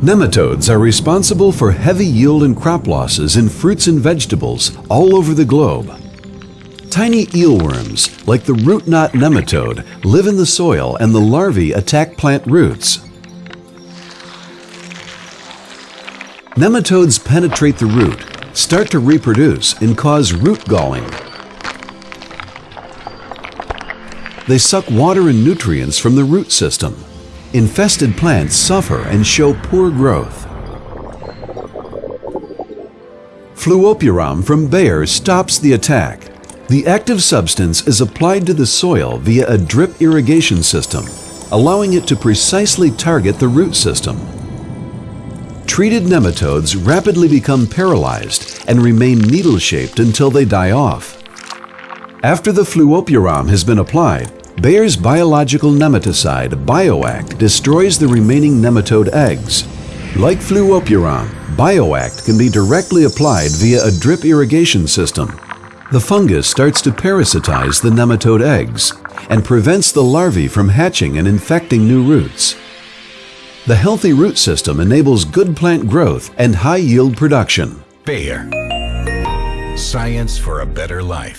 Nematodes are responsible for heavy yield and crop losses in fruits and vegetables all over the globe. Tiny eelworms, like the root knot nematode, live in the soil and the larvae attack plant roots. Nematodes penetrate the root, start to reproduce, and cause root galling. They suck water and nutrients from the root system. Infested plants suffer and show poor growth. Fluopyram from Bayer stops the attack. The active substance is applied to the soil via a drip irrigation system, allowing it to precisely target the root system. Treated nematodes rapidly become paralyzed and remain needle-shaped until they die off. After the fluopyram has been applied, Bayer's biological nematicide, BioAct, destroys the remaining nematode eggs. Like fluopyram, BioAct can be directly applied via a drip irrigation system. The fungus starts to parasitize the nematode eggs and prevents the larvae from hatching and infecting new roots. The healthy root system enables good plant growth and high yield production. Bayer. Science for a better life.